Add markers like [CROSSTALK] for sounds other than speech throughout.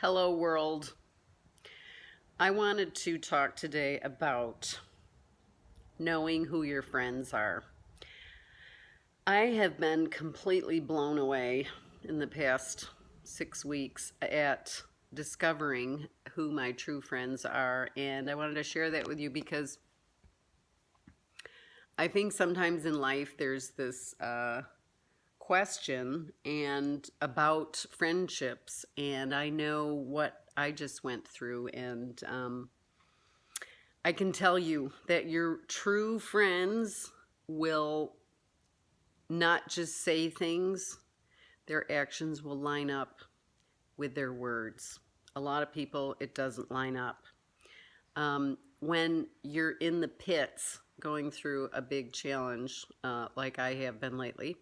Hello, world. I wanted to talk today about knowing who your friends are. I have been completely blown away in the past six weeks at discovering who my true friends are, and I wanted to share that with you because I think sometimes in life there's this uh, question and about friendships, and I know what I just went through, and um, I can tell you that your true friends will not just say things, their actions will line up with their words. A lot of people, it doesn't line up. Um, when you're in the pits going through a big challenge, uh, like I have been lately,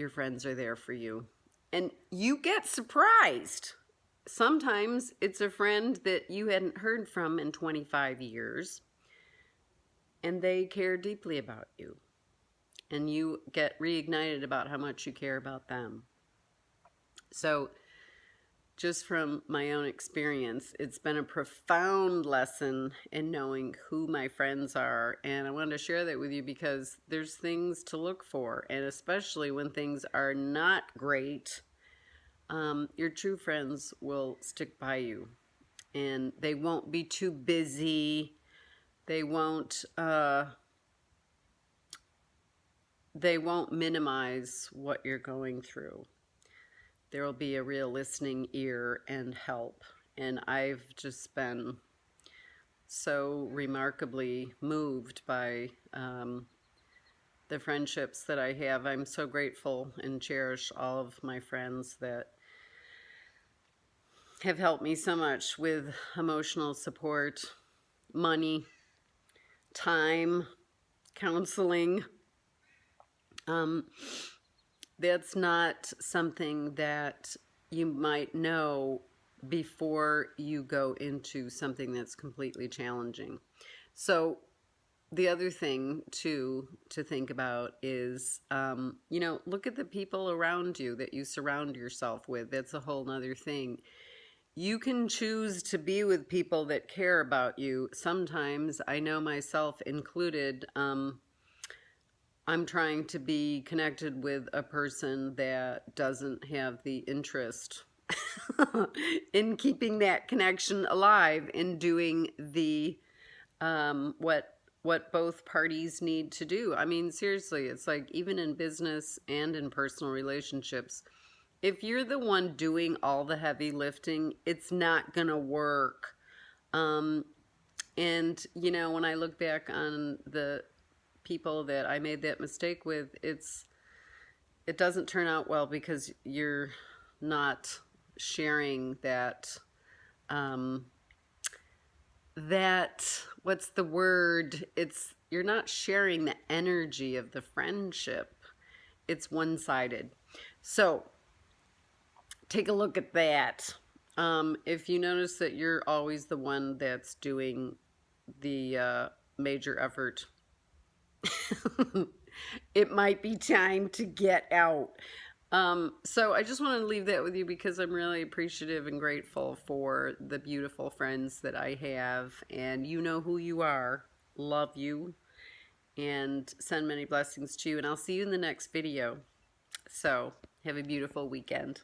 your friends are there for you. And you get surprised. Sometimes it's a friend that you hadn't heard from in 25 years, and they care deeply about you. And you get reignited about how much you care about them. So, just from my own experience, it's been a profound lesson in knowing who my friends are. And I wanted to share that with you because there's things to look for. And especially when things are not great, um, your true friends will stick by you. And they won't be too busy. They won't, uh, they won't minimize what you're going through there will be a real listening ear and help. And I've just been so remarkably moved by um, the friendships that I have. I'm so grateful and cherish all of my friends that have helped me so much with emotional support, money, time, counseling. Um, that's not something that you might know before you go into something that's completely challenging. So the other thing too to think about is um, you know look at the people around you that you surround yourself with. That's a whole nother thing. You can choose to be with people that care about you. Sometimes i know myself included um, I'm trying to be connected with a person that doesn't have the interest [LAUGHS] in keeping that connection alive in doing the um, what what both parties need to do. I mean, seriously, it's like even in business and in personal relationships, if you're the one doing all the heavy lifting, it's not gonna work. Um, and you know, when I look back on the people that I made that mistake with, it's it doesn't turn out well because you're not sharing that um, that what's the word? It's you're not sharing the energy of the friendship. It's one-sided. So take a look at that. Um, if you notice that you're always the one that's doing the uh, major effort [LAUGHS] it might be time to get out. Um, so I just want to leave that with you because I'm really appreciative and grateful for the beautiful friends that I have. And you know who you are. Love you. And send many blessings to you. And I'll see you in the next video. So have a beautiful weekend.